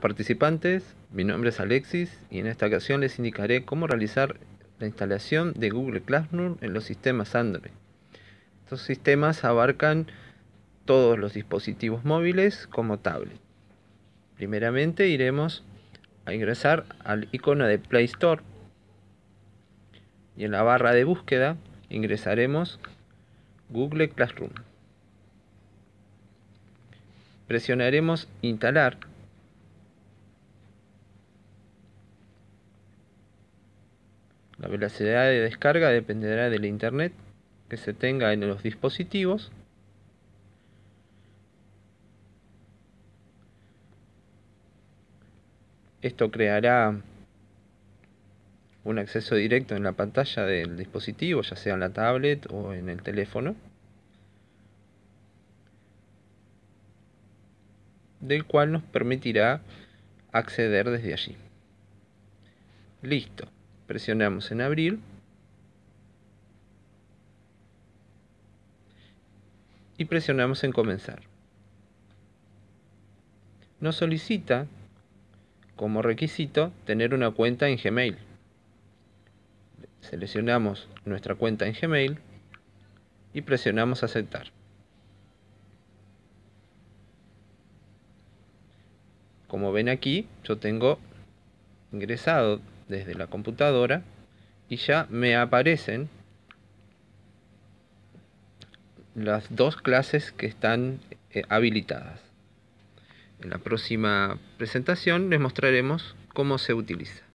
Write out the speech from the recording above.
participantes, mi nombre es Alexis y en esta ocasión les indicaré cómo realizar la instalación de Google Classroom en los sistemas Android. Estos sistemas abarcan todos los dispositivos móviles como tablet. Primeramente iremos a ingresar al icono de Play Store y en la barra de búsqueda ingresaremos Google Classroom. Presionaremos instalar La velocidad de descarga dependerá de la internet que se tenga en los dispositivos. Esto creará un acceso directo en la pantalla del dispositivo, ya sea en la tablet o en el teléfono. del cual nos permitirá acceder desde allí. Listo presionamos en abrir y presionamos en comenzar. Nos solicita como requisito tener una cuenta en Gmail. Seleccionamos nuestra cuenta en Gmail y presionamos aceptar. Como ven aquí, yo tengo ingresado desde la computadora y ya me aparecen las dos clases que están eh, habilitadas. En la próxima presentación les mostraremos cómo se utiliza.